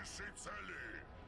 лишить цели!